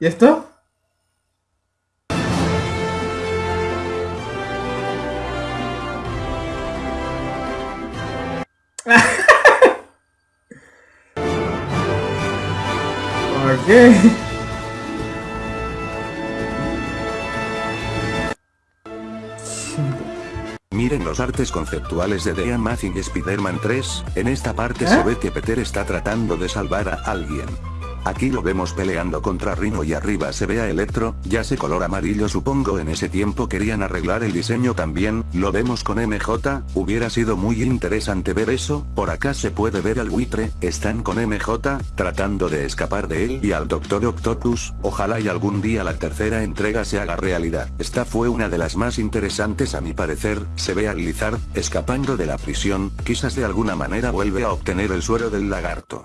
¿Y esto? ok. Miren los artes conceptuales de The Amazing Spider-Man 3, en esta parte ¿Eh? se ve que Peter está tratando de salvar a alguien. Aquí lo vemos peleando contra Rino y arriba se ve a Electro, ya se color amarillo supongo en ese tiempo querían arreglar el diseño también, lo vemos con MJ, hubiera sido muy interesante ver eso, por acá se puede ver al buitre, están con MJ, tratando de escapar de él y al Doctor Octopus, ojalá y algún día la tercera entrega se haga realidad. Esta fue una de las más interesantes a mi parecer, se ve a Lizard, escapando de la prisión, quizás de alguna manera vuelve a obtener el suero del lagarto.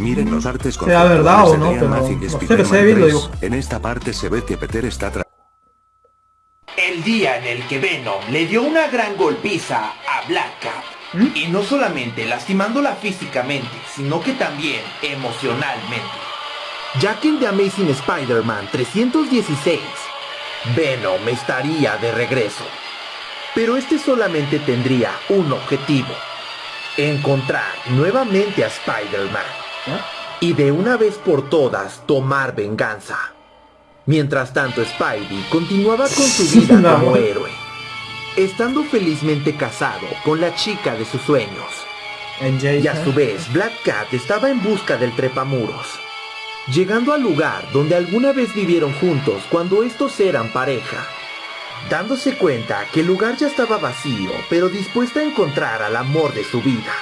Miren los artes Sea verdad o no, The pero Amazing no sé, Spider-Man se ve bien, lo 3. digo. En esta parte se ve que Peter está tra- El día en el que Venom le dio una gran golpiza a Black Cat. ¿Mm? Y no solamente lastimándola físicamente, sino que también emocionalmente. Ya que en The Amazing Spider-Man 316, Venom estaría de regreso. Pero este solamente tendría un objetivo. Encontrar nuevamente a Spider-Man. Y de una vez por todas tomar venganza. Mientras tanto Spidey continuaba con su vida No. como héroe, estando felizmente casado con la chica de sus sueños. Y a su vez Black Cat estaba en busca del trepamuros, llegando al lugar donde alguna vez vivieron juntos cuando estos eran pareja. Dándose cuenta que el lugar ya estaba vacío, pero dispuesta a encontrar al amor de su vida.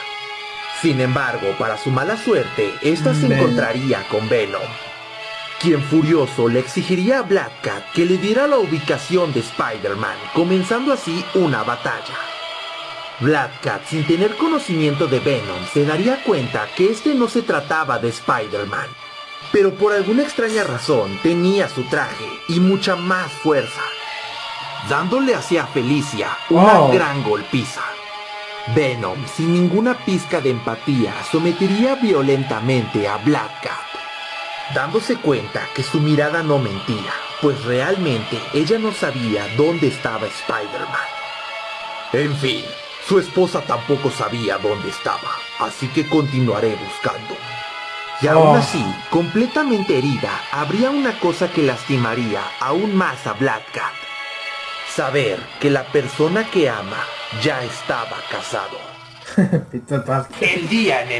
Sin embargo, para su mala suerte, esta se encontraría con Venom, quien furioso le exigiría a Black Cat que le diera la ubicación de Spider-Man, comenzando así una batalla. Black Cat, sin tener conocimiento de Venom, se daría cuenta que este no se trataba de Spider-Man, pero por alguna extraña razón tenía su traje y mucha más fuerza, dándole hacia Felicia una Oh. gran golpiza. Venom, sin ninguna pizca de empatía, sometería violentamente a Black Cat, dándose cuenta que su mirada no mentía, pues realmente ella no sabía dónde estaba Spider-Man. En fin, su esposa tampoco sabía dónde estaba, así que continuaré buscando. Y aún Oh. así, completamente herida, habría una cosa que lastimaría aún más a Black Cat. Saber que la persona que ama ya estaba casado. El día en el